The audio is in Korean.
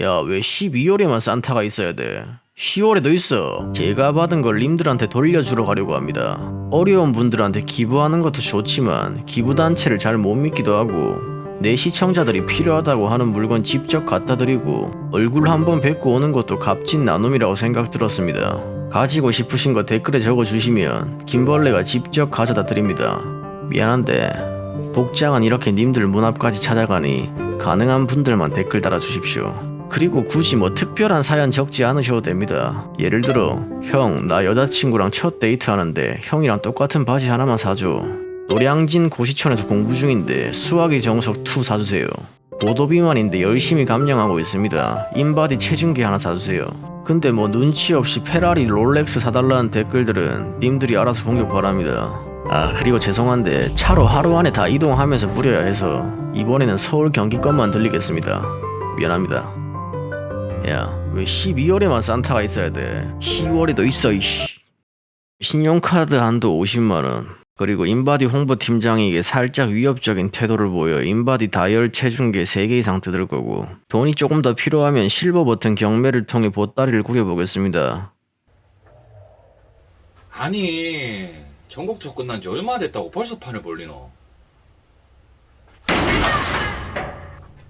야, 왜 12월에만 산타가 있어야 돼? 10월에도 있어. 제가 받은 걸 님들한테 돌려주러 가려고 합니다. 어려운 분들한테 기부하는 것도 좋지만 기부단체를 잘 못 믿기도 하고 내 시청자들이 필요하다고 하는 물건 직접 갖다 드리고 얼굴 한번 뵙고 오는 것도 값진 나눔이라고 생각 들었습니다. 가지고 싶으신 거 댓글에 적어주시면 김벌레가 직접 가져다 드립니다. 미안한데 복장은 이렇게 님들 문 앞까지 찾아가니 가능한 분들만 댓글 달아주십시오. 그리고 굳이 뭐 특별한 사연 적지 않으셔도 됩니다. 예를 들어 형 나 여자친구랑 첫 데이트 하는데 형이랑 똑같은 바지 하나만 사줘. 노량진 고시촌에서 공부 중인데 수학의 정석 2 사주세요. 고도비만인데 열심히 감량하고 있습니다. 인바디 체중계 하나 사주세요. 근데 뭐 눈치 없이 페라리 롤렉스 사달라는 댓글들은 님들이 알아서 공격 바랍니다. 아 그리고 죄송한데 차로 하루 안에 다 이동하면서 뿌려야 해서 이번에는 서울 경기권만 들리겠습니다. 미안합니다. 야, 왜 12월에만 산타가 있어야 돼? 10월에도 있어, 이씨. 신용카드 한도 50만원. 그리고 인바디 홍보팀장에게 살짝 위협적인 태도를 보여 인바디 다이얼 체중계 3개 이상 뜯을 거고 돈이 조금 더 필요하면 실버 버튼 경매를 통해 보따리를 꾸려보겠습니다. 아니 전국투어 끝난 지 얼마 됐다고 벌써 판을 벌리노